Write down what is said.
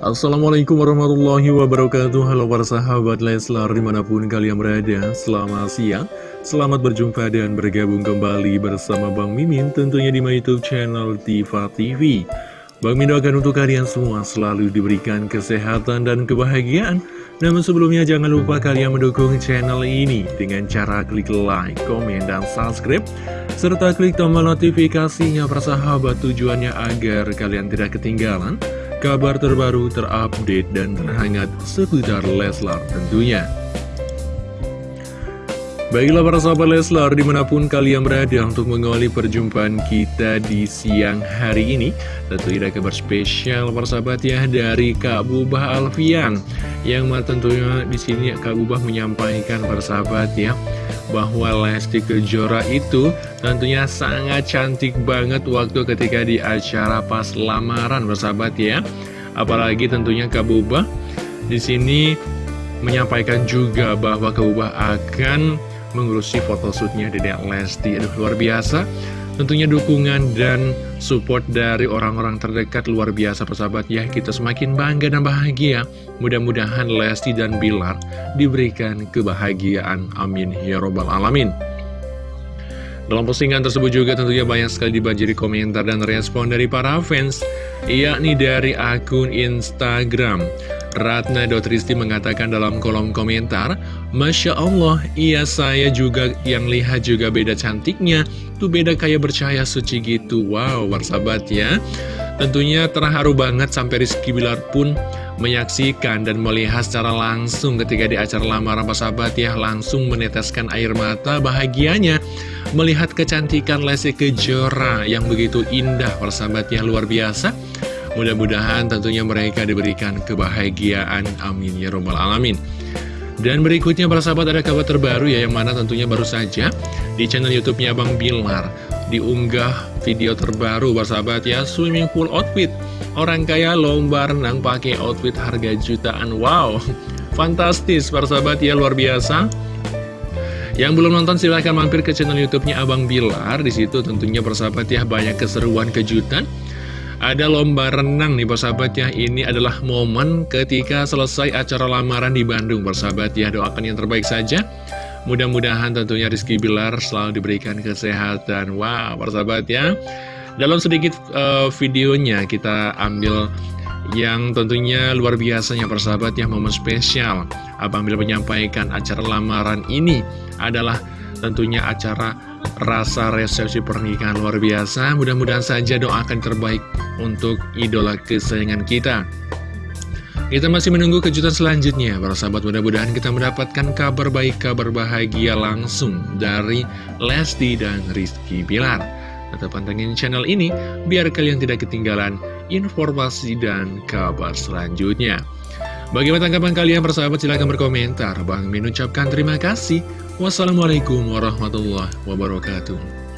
Assalamualaikum warahmatullahi wabarakatuh. Halo para sahabat Leslar di mana pun kalian berada Selamat siang. Selamat berjumpa dan bergabung kembali bersama Bang Mimin Tentunya di my youtube channel Tifa TV Bang Mimin doakan untuk kalian semua selalu diberikan kesehatan dan kebahagiaan. Namun sebelumnya jangan lupa kalian mendukung channel ini Dengan cara klik like, komen, dan subscribe. Serta klik tombol notifikasinya persahabat tujuannya agar kalian tidak ketinggalan kabar terbaru, terupdate, dan terhangat seputar Leslar tentunya. Baiklah para sahabat Leslar, di mana pun kalian berada untuk mengawali perjumpaan kita di siang hari ini Tentu ada kabar spesial para sahabat ya dari Kak Bubah Alfian Yang tentunya di sini Kak Bubah menyampaikan para sahabat ya bahwa Lesti Kejora itu tentunya sangat cantik banget waktu ketika di acara pas lamaran bersahabat ya. Apalagi tentunya Kak Bubah di sini menyampaikan juga bahwa Kak Bubah akan mengurusi photoshootnya Dedek Lesti. Aduh luar biasa. Tentunya dukungan dan support dari orang-orang terdekat luar biasa persahabat ya. Kita semakin bangga dan bahagia. Mudah-mudahan Lesti dan Bilar diberikan kebahagiaan. Amin. Ya Robbal Alamin dalam postingan tersebut juga tentunya banyak sekali dibanjiri komentar dan respon dari para fans, yakni dari akun Instagram. Ratna Dotristi mengatakan dalam kolom komentar, Masya Allah, iya saya juga yang lihat juga beda cantiknya, tuh beda kayak bercahaya suci gitu. Wow, bersahabat ya. Tentunya terharu banget sampai Rizky Bilar pun menyaksikan dan melihat secara langsung ketika di acara lamaran sahabat ya langsung meneteskan air mata bahagianya melihat kecantikan Lesti Kejora yang begitu indah persahabat ya luar biasa Mudah-mudahan tentunya mereka diberikan kebahagiaan. Amin ya robbal alamin. Dan berikutnya para sahabat ada kabar terbaru ya yang mana tentunya baru saja di channel YouTube-nya Bang Bilar diunggah video terbaru para sahabat ya swimming pool outfit. Orang kaya lomba renang pakai outfit harga jutaan. Wow, fantastis para sahabat ya luar biasa. Yang belum nonton silahkan mampir ke channel YouTube-nya Abang Bilar. Di situ tentunya persahabat ya banyak keseruan kejutan ada lomba renang nih persahabat ya. Ini adalah momen ketika selesai acara lamaran di Bandung. Persahabat ya Doakan yang terbaik saja. Mudah-mudahan tentunya Rizky Bilar selalu diberikan kesehatan. Wow persahabat ya. Dalam sedikit uh, videonya kita ambil yang tentunya luar biasanya persahabat ya momen spesial. Abang menyampaikan acara lamaran ini adalah tentunya acara rasa resepsi pernikahan luar biasa. Mudah-mudahan saja doakan terbaik untuk idola kesayangan kita. Kita masih menunggu kejutan selanjutnya. Para sahabat mudah-mudahan kita mendapatkan kabar baik, kabar bahagia langsung dari Lesti dan Rizky Bilar. Tetap pantengin channel ini biar kalian tidak ketinggalan informasi dan kabar selanjutnya Bagaimana tanggapan kalian persahabat? Silahkan berkomentar. Bang Min ucapkan terima kasih. Wassalamualaikum warahmatullahi wabarakatuh